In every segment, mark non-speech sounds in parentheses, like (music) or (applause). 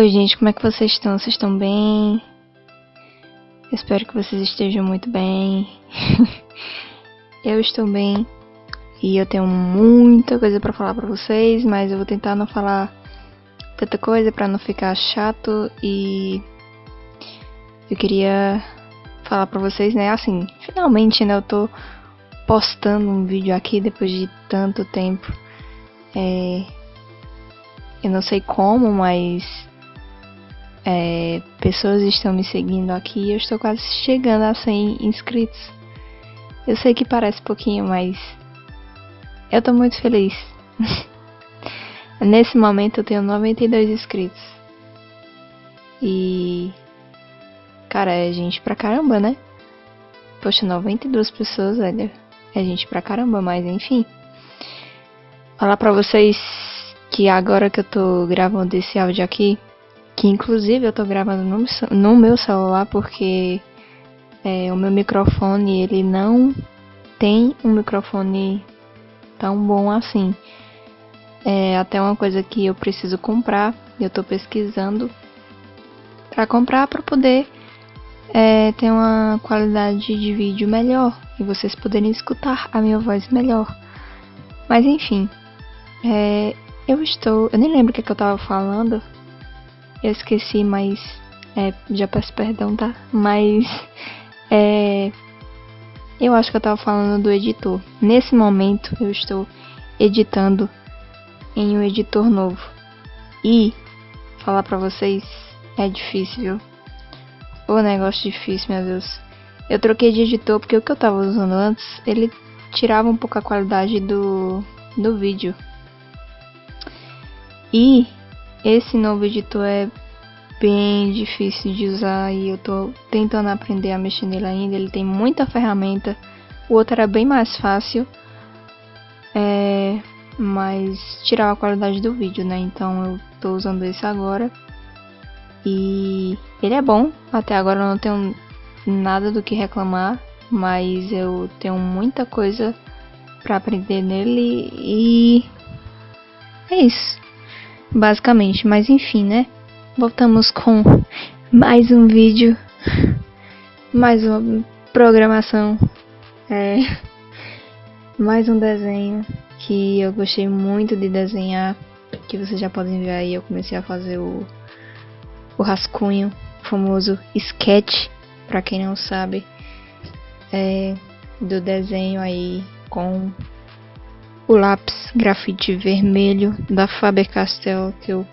Oi, gente, como é que vocês estão? Vocês estão bem? espero que vocês estejam muito bem. (laughs) eu estou bem e eu tenho muita coisa para falar para vocês, mas eu vou tentar não falar tanta coisa para não ficar chato e eu queria falar para vocês, né? Assim, finalmente, né? Eu tô postando um vídeo aqui depois de tanto tempo. É, eu não sei como, mas é, pessoas estão me seguindo aqui eu estou quase chegando a 100 inscritos. Eu sei que parece pouquinho, mas eu tô muito feliz. (laughs) Nesse momento eu tenho 92 inscritos. E. Cara, é gente pra caramba, né? Poxa, 92 pessoas, velho. É gente pra caramba, mas enfim. Falar pra vocês que agora que eu tô gravando esse áudio aqui, que inclusive eu tô gravando no, no meu celular porque é, o meu microfone ele não tem um microfone tão bom assim. É até uma coisa que eu preciso comprar, eu tô pesquisando para comprar para poder é, ter uma qualidade de vídeo melhor e vocês poderem escutar a minha voz melhor. Mas enfim, é, eu estou. Eu nem lembro o que, é que eu tava falando. Eu esqueci, mas. É, já peço perdão, tá? Mas. (laughs) É. Eu acho que eu tava falando do editor. Nesse momento eu estou editando em um editor novo. E falar pra vocês é difícil, viu? O negócio difícil, meu Deus. Eu troquei de editor porque o que eu tava usando antes, ele tirava um pouco a qualidade do, do vídeo. E esse novo editor é bem difícil de usar e eu tô tentando aprender a mexer nele ainda. Ele tem muita ferramenta. O outro era bem mais fácil, é, mas tirava a qualidade do vídeo, né? Então eu tô usando esse agora. E ele é bom. Até agora eu não tenho nada do que reclamar, mas eu tenho muita coisa para aprender nele e é isso basicamente. Mas enfim, né? Voltamos com mais um vídeo, mais uma programação, é, mais um desenho que eu gostei muito de desenhar, que vocês já podem ver aí. Eu comecei a fazer o, o rascunho, o famoso sketch, para quem não sabe, é, do desenho aí com o lápis grafite vermelho da Faber-Castell, que eu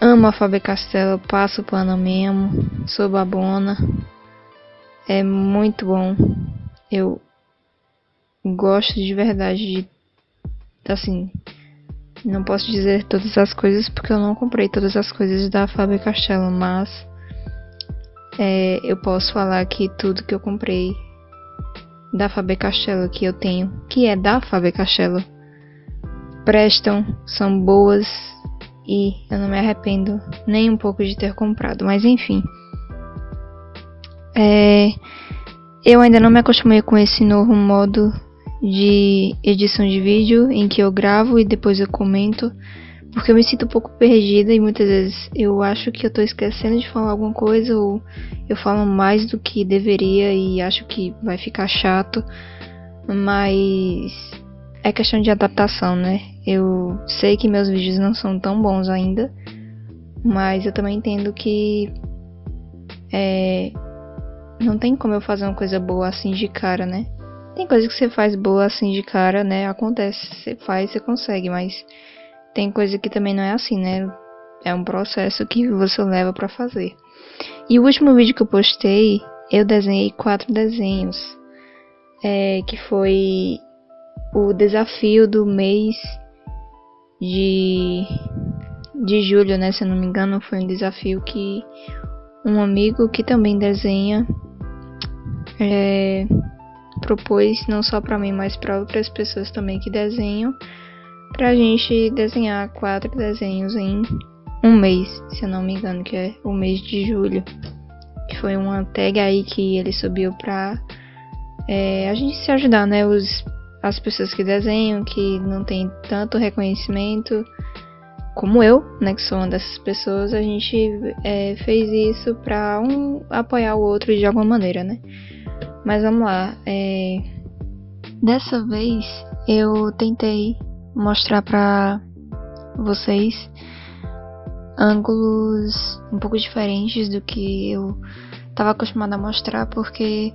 amo a Faber-Castell, eu passo pano mesmo, sou babona. É muito bom. Eu gosto de verdade de assim, não posso dizer todas as coisas porque eu não comprei todas as coisas da Faber-Castell, mas é, eu posso falar que tudo que eu comprei da Faber Castell que eu tenho, que é da Faber Castell, prestam, são boas e eu não me arrependo nem um pouco de ter comprado. Mas enfim, é, eu ainda não me acostumei com esse novo modo de edição de vídeo em que eu gravo e depois eu comento porque eu me sinto um pouco perdida e muitas vezes eu acho que eu tô esquecendo de falar alguma coisa ou eu falo mais do que deveria e acho que vai ficar chato. Mas é questão de adaptação, né? Eu sei que meus vídeos não são tão bons ainda, mas eu também entendo que é, não tem como eu fazer uma coisa boa assim de cara, né? Tem coisa que você faz boa assim de cara, né? Acontece, você faz, você consegue, mas tem coisa que também não é assim, né? É um processo que você leva para fazer. E o último vídeo que eu postei, eu desenhei quatro desenhos. É, que foi o desafio do mês de, de julho, né? Se eu não me engano, foi um desafio que um amigo que também desenha é, propôs não só para mim, mas para outras pessoas também que desenham pra gente desenhar quatro desenhos em um mês, se eu não me engano, que é o mês de julho. Que foi uma tag aí que ele subiu pra é, a gente se ajudar, né? Os, as pessoas que desenham, que não tem tanto reconhecimento. como eu, né, que sou uma dessas pessoas, a gente é, fez isso pra um apoiar o outro de alguma maneira, né? Mas vamos lá. É... Dessa vez eu tentei mostrar pra vocês ângulos um pouco diferentes do que eu estava acostumada a mostrar, porque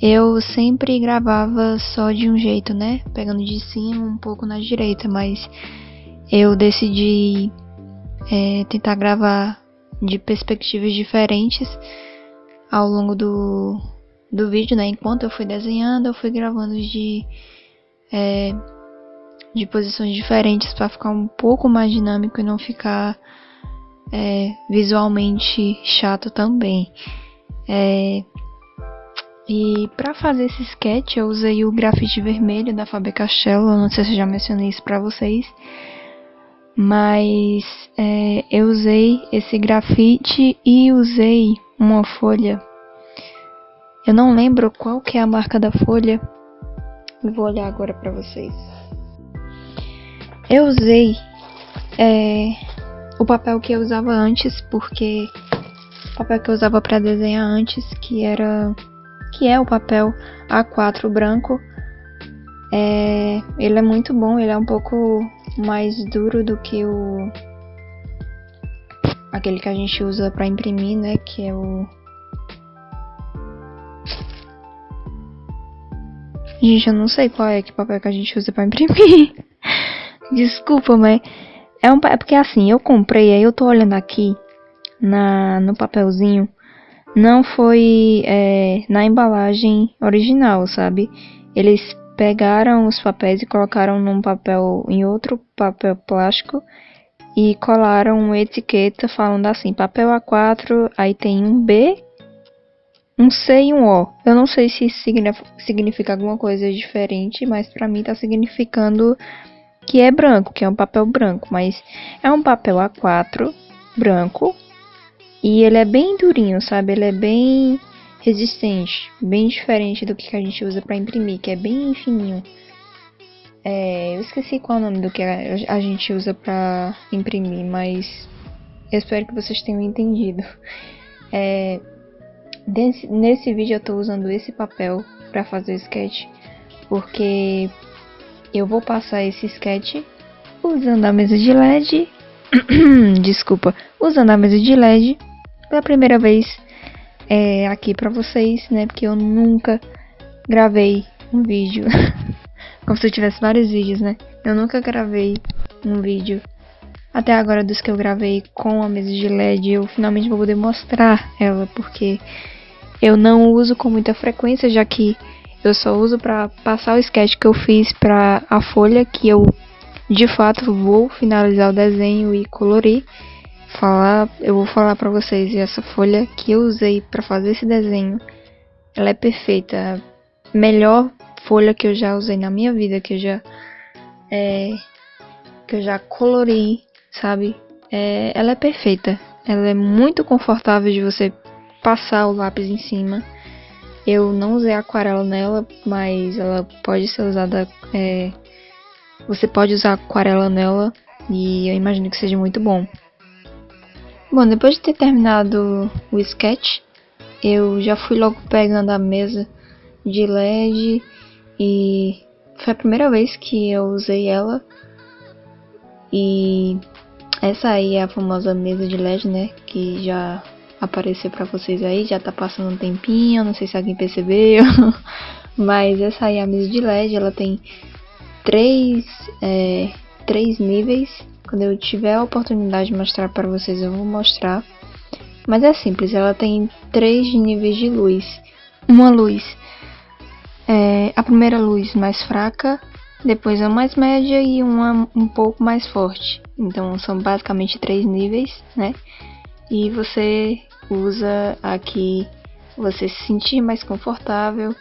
eu sempre gravava só de um jeito, né? Pegando de cima um pouco na direita, mas eu decidi é, tentar gravar de perspectivas diferentes ao longo do, do vídeo, né? Enquanto eu fui desenhando, eu fui gravando de, é, de posições diferentes para ficar um pouco mais dinâmico e não ficar é, visualmente chato também. É, e para fazer esse sketch eu usei o grafite vermelho da Faber Castell, eu não sei se eu já mencionei isso para vocês, mas é, eu usei esse grafite e usei uma folha. Eu não lembro qual que é a marca da folha. Vou olhar agora para vocês. Eu usei é, o papel que eu usava antes, porque o papel que eu usava para desenhar antes, que era que é o papel A4 branco, é, ele é muito bom, ele é um pouco mais duro do que o aquele que a gente usa para imprimir, né, que é o Gente, eu não sei qual é que papel que a gente usa para imprimir. (laughs) Desculpa, mas é, um, é porque assim, eu comprei, aí eu tô olhando aqui na, no papelzinho. Não foi é, na embalagem original, sabe? Eles pegaram os papéis e colocaram num papel, em outro papel plástico e colaram uma etiqueta falando assim, papel A4, aí tem um B, um C e um O. Eu não sei se significa alguma coisa diferente, mas para mim tá significando que é branco, que é um papel branco, mas é um papel A4 branco e ele é bem durinho, sabe? Ele é bem resistente, bem diferente do que a gente usa para imprimir, que é bem fininho. É, eu esqueci qual é o nome do que a gente usa para imprimir, mas eu espero que vocês tenham entendido. (laughs) É, desse, nesse vídeo eu estou usando esse papel para fazer o sketch, porque eu vou passar esse sketch usando a mesa de LED. (clears throat) Desculpa, usando a mesa de LED pela primeira vez é, aqui pra vocês, né? Porque eu nunca gravei um vídeo. (laughs) Como se eu tivesse vários vídeos, né? Eu nunca gravei um vídeo até agora dos que eu gravei com a mesa de LED. Eu finalmente vou poder mostrar ela, porque eu não uso com muita frequência, já que eu só uso para passar o sketch que eu fiz para a folha, que eu de fato vou finalizar o desenho e colorir. Falar, eu vou falar para vocês essa folha que eu usei para fazer esse desenho. Ela é perfeita, melhor folha que eu já usei na minha vida, que eu já é, que eu já colori, sabe? É, ela é perfeita. Ela é muito confortável de você passar o lápis em cima. Eu não usei aquarela nela, mas ela pode ser usada. É, você pode usar aquarela nela e eu imagino que seja muito bom. Bom, depois de ter terminado o sketch, eu já fui logo pegando a mesa de LED e foi a primeira vez que eu usei ela. E essa aí é a famosa mesa de LED, né? Que já aparecer para vocês aí, já tá passando um tempinho, não sei se alguém percebeu, (laughs) mas essa aí a mesa de LED, ela tem três, é, três níveis. Quando eu tiver a oportunidade de mostrar para vocês, eu vou mostrar. Mas é simples, ela tem três níveis de luz. Uma luz, é, a primeira luz mais fraca, depois a mais média e uma um pouco mais forte. Então são basicamente três níveis, né? E você usa aqui você se sentir mais confortável.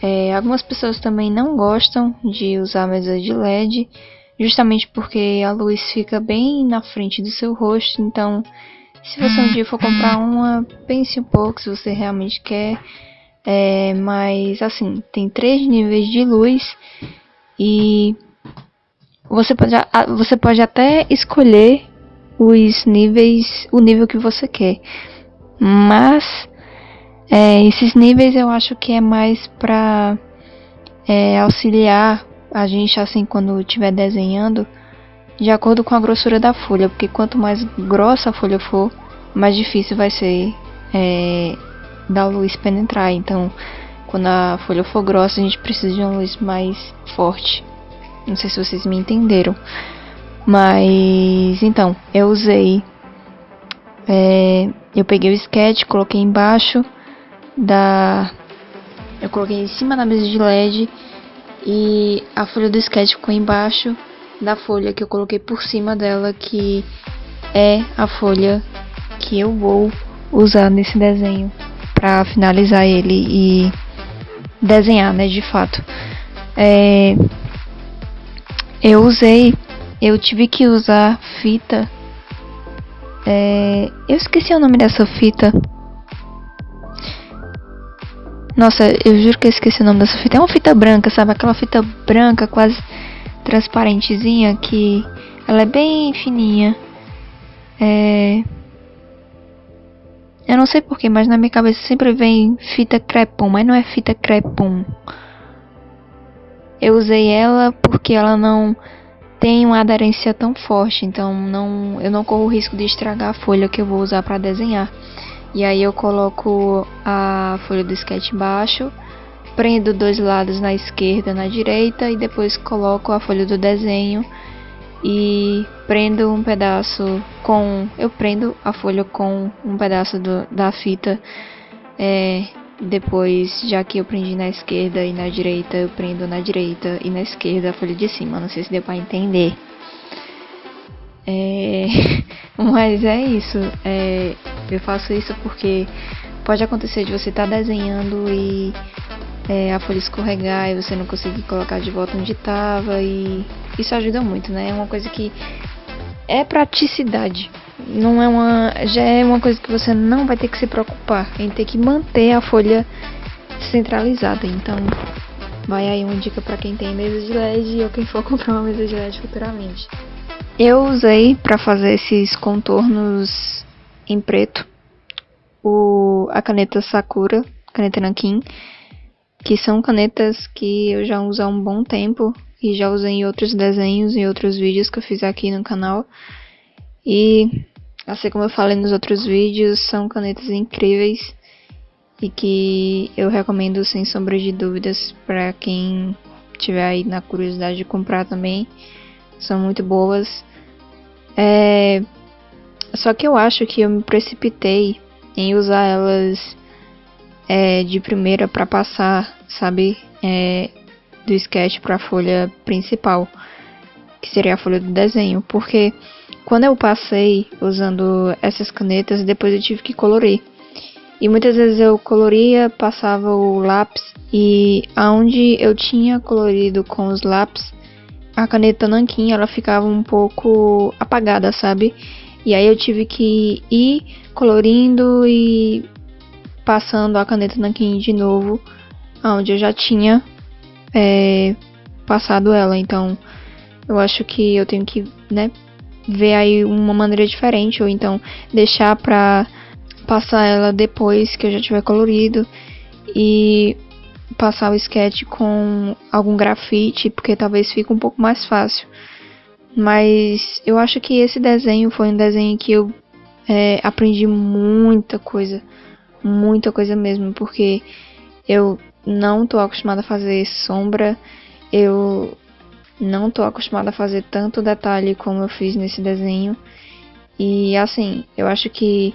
É, algumas pessoas também não gostam de usar a mesa de LED, justamente porque a luz fica bem na frente do seu rosto. Então, se você um dia for comprar uma, pense um pouco se você realmente quer. É, mas assim, tem três níveis de luz e você pode, você pode até escolher os níveis, o nível que você quer. Mas é, esses níveis eu acho que é mais para é, auxiliar a gente assim quando estiver desenhando de acordo com a grossura da folha, porque quanto mais grossa a folha for, mais difícil vai ser é, da luz penetrar. Então, quando a folha for grossa, a gente precisa de uma luz mais forte. Não sei se vocês me entenderam. Mas então, eu usei. É, eu peguei o sketch, coloquei embaixo da. Eu coloquei em cima da mesa de LED e a folha do sketch ficou embaixo da folha que eu coloquei por cima dela, que é a folha que eu vou usar nesse desenho para finalizar ele e desenhar, né, de fato. É, eu usei, eu tive que usar fita. É, eu esqueci o nome dessa fita. Nossa, eu juro que eu esqueci o nome dessa fita. É uma fita branca, sabe? Aquela fita branca quase transparentezinha que ela é bem fininha. É... Eu não sei porquê, mas na minha cabeça sempre vem fita crepom, mas não é fita crepom. Eu usei ela porque ela não tem uma aderência tão forte, então não, eu não corro o risco de estragar a folha que eu vou usar para desenhar. E aí eu coloco a folha do sketch embaixo prendo dois lados na esquerda na direita e depois coloco a folha do desenho e prendo um pedaço com eu prendo a folha com um pedaço do, da fita é, depois já que eu prendi na esquerda e na direita eu prendo na direita e na esquerda a folha de cima não sei se deu para entender é, (laughs) mas é isso é, eu faço isso porque pode acontecer de você estar tá desenhando e é, a folha escorregar e você não conseguir colocar de volta onde estava e isso ajuda muito, né? É uma coisa que é praticidade. Não é uma, já é uma coisa que você não vai ter que se preocupar em ter que manter a folha centralizada. Então, vai aí uma dica para quem tem mesa de LED ou quem for (laughs) comprar uma mesa de LED futuramente. Eu usei para fazer esses contornos em preto o a caneta Sakura, caneta Nankin que são canetas que eu já uso há um bom tempo e já usei em outros desenhos e outros vídeos que eu fiz aqui no canal. E assim como eu falei nos outros vídeos, são canetas incríveis e que eu recomendo sem sombra de dúvidas para quem tiver aí na curiosidade de comprar também. São muito boas. É... Só que eu acho que eu me precipitei em usar elas é, de primeira para passar, sabe, é, do sketch para a folha principal, que seria a folha do desenho, porque quando eu passei usando essas canetas, depois eu tive que colorir. E muitas vezes eu coloria, passava o lápis e aonde eu tinha colorido com os lápis, a caneta nanquim ela ficava um pouco apagada, sabe? E aí eu tive que ir colorindo e passando a caneta nanquim de novo, onde eu já tinha é, passado ela. Então, eu acho que eu tenho que, né, ver aí uma maneira diferente, ou então deixar pra passar ela depois que eu já tiver colorido e passar o sketch com algum grafite, porque talvez fique um pouco mais fácil. Mas eu acho que esse desenho foi um desenho que eu é, aprendi muita coisa muita coisa mesmo, porque eu não tô acostumada a fazer sombra, eu não tô acostumada a fazer tanto detalhe como eu fiz nesse desenho. E assim, eu acho que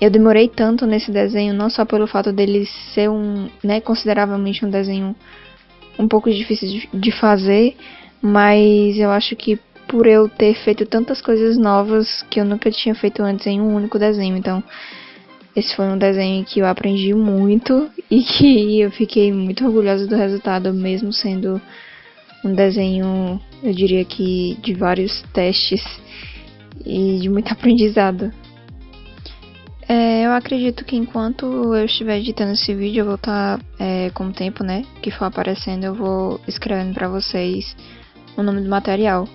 eu demorei tanto nesse desenho, não só pelo fato dele ser um, né, consideravelmente um desenho um pouco difícil de, fazer, mas eu acho que por eu ter feito tantas coisas novas que eu nunca tinha feito antes em um único desenho. Então, esse foi um desenho que eu aprendi muito e que eu fiquei muito orgulhosa do resultado, mesmo sendo um desenho, eu diria que de vários testes e de muito (laughs) aprendizado. É, eu acredito que enquanto eu estiver editando esse vídeo, eu vou estar tá, é, com o tempo, né, que for aparecendo, eu vou escrevendo para vocês o nome do material.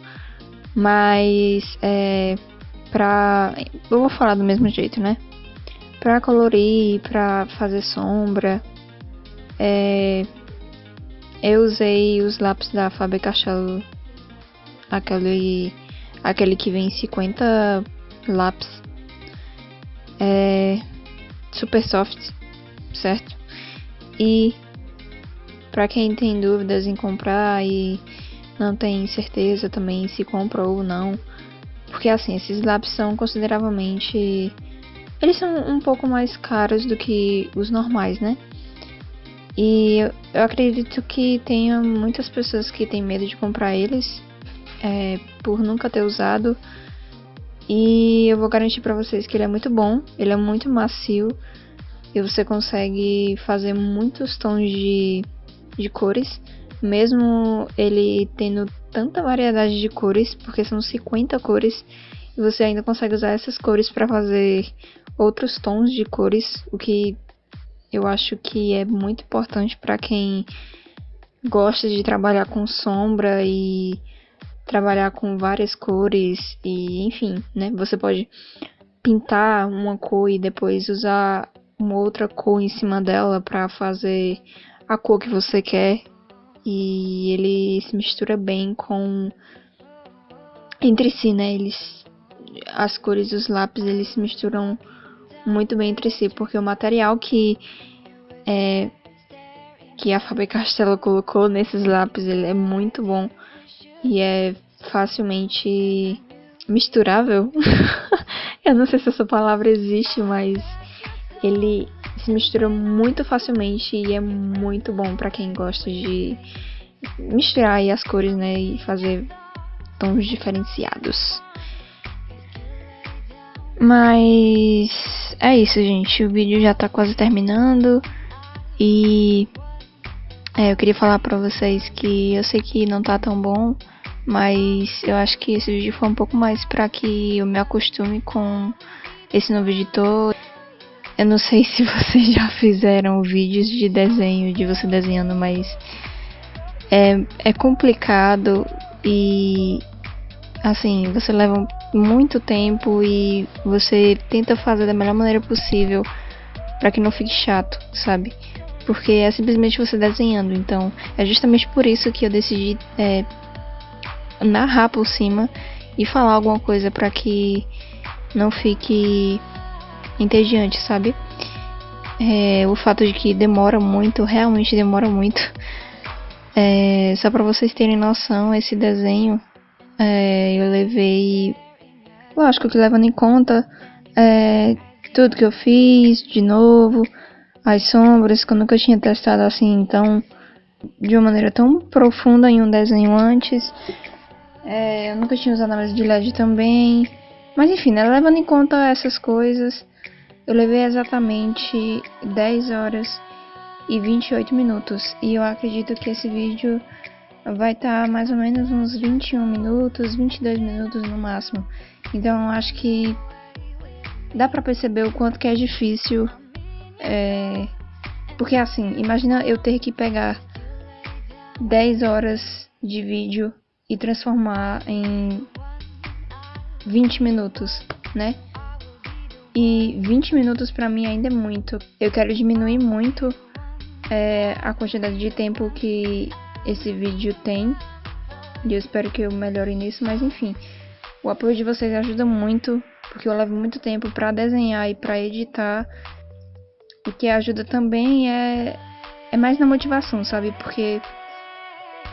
Mas é pra. Eu vou falar do mesmo jeito, né? Pra colorir, pra fazer sombra. É, eu usei os lápis da Faber Castell. Aquele, aquele que vem 50 lápis. É, super soft, certo? E para quem tem dúvidas em comprar e não tem certeza também se compra ou não. Porque assim, esses lápis são consideravelmente. Eles são um pouco mais caros do que os normais, né? E eu acredito que tenha muitas pessoas que têm medo de comprar eles é, por nunca ter usado. E eu vou garantir para vocês que ele é muito bom, ele é muito macio e você consegue fazer muitos tons de, de cores mesmo ele tendo tanta variedade de cores, porque são 50 cores, e você ainda consegue usar essas cores para fazer outros tons de cores, o que eu acho que é muito importante para quem gosta de trabalhar com sombra e trabalhar com várias cores e enfim, né? Você pode pintar uma cor e depois usar uma outra cor em cima dela para fazer a cor que você quer e ele se mistura bem com entre si, né? Eles as cores dos lápis eles se misturam muito bem entre si, porque o material que é que a Faber Castell colocou nesses lápis ele é muito bom e é facilmente misturável. (laughs) Eu não sei se essa palavra existe, mas ele se mistura muito facilmente e é muito bom para quem gosta de misturar as cores, né, e fazer tons diferenciados. Mas é isso, gente. O vídeo já tá quase terminando e é, eu queria falar pra vocês que eu sei que não tá tão bom, mas eu acho que esse vídeo foi um pouco mais para que eu me acostume com esse novo editor. Eu não sei se (laughs) vocês já fizeram vídeos de desenho, de você desenhando, mas é, é complicado e assim, você leva muito tempo e você tenta fazer da melhor maneira possível para que não fique chato, sabe? Porque é simplesmente você desenhando. Então, é justamente por isso que eu decidi é, narrar por cima e falar alguma coisa para que não fique entediante, sabe? É, o fato de que demora muito, realmente demora muito. É, só para vocês terem noção, esse desenho é, eu levei, lógico que levando em conta é, tudo que eu fiz, de novo, as sombras que eu nunca tinha testado assim, então de uma maneira tão profunda em um desenho antes. É, eu nunca tinha usado a mesa de LED também. Mas enfim, né, levando em conta essas coisas, eu levei exatamente 10 horas e 28 minutos. E eu acredito que esse vídeo vai estar tá mais ou menos uns 21 minutos, 22 minutos no máximo. Então acho que dá pra perceber o quanto que é difícil. É... Porque assim, imagina eu ter que pegar 10 horas de vídeo e transformar em 20 minutos, né? E 20 minutos para mim ainda é muito. Eu quero diminuir muito é, a quantidade de tempo que esse vídeo tem. E eu espero que eu melhore nisso, mas enfim. O apoio de vocês ajuda muito, porque eu levo muito tempo para desenhar e para editar. O que ajuda também é, é mais na motivação, sabe? Porque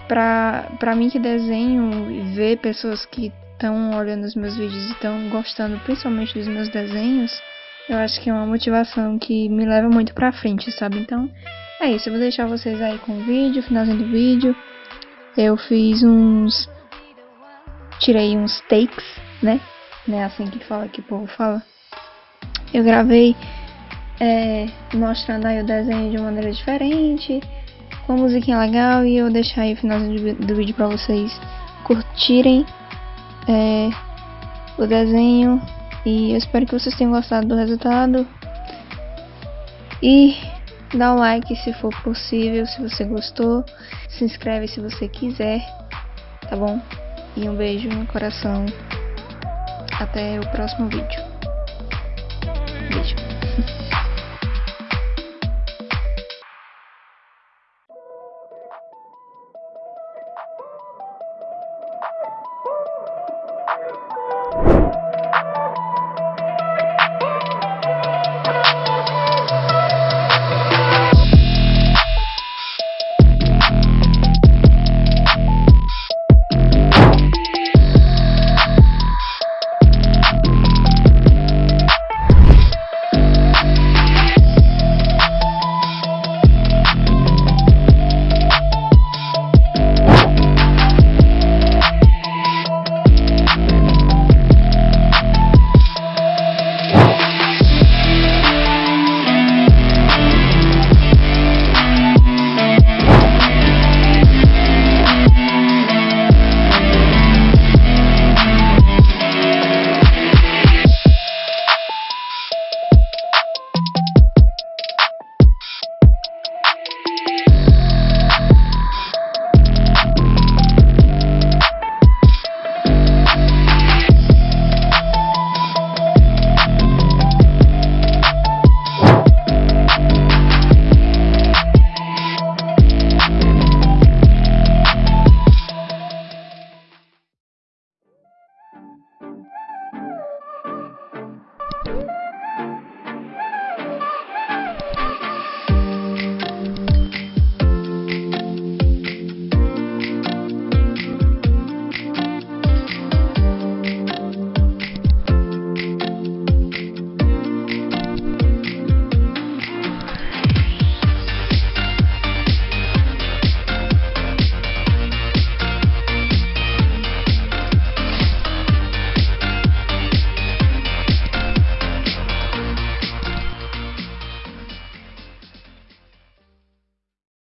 pra, pra mim que desenho e ver pessoas que estão olhando os meus vídeos e estão gostando principalmente dos meus desenhos, eu acho que é uma motivação que me leva muito pra frente, sabe? Então, é isso. Eu vou deixar vocês aí com o vídeo, finalzinho do vídeo. Eu fiz uns. Tirei uns takes, né? Não é assim que fala que o povo fala. Eu gravei é, mostrando aí o desenho de uma maneira diferente, com musiquinha legal, e eu deixar aí o finalzinho do vídeo pra vocês curtirem é, o desenho e eu espero que vocês tenham gostado do resultado. E dá um like se for possível, se você gostou. Se inscreve se você quiser. tá bom? E um beijo no coração. Até o próximo vídeo.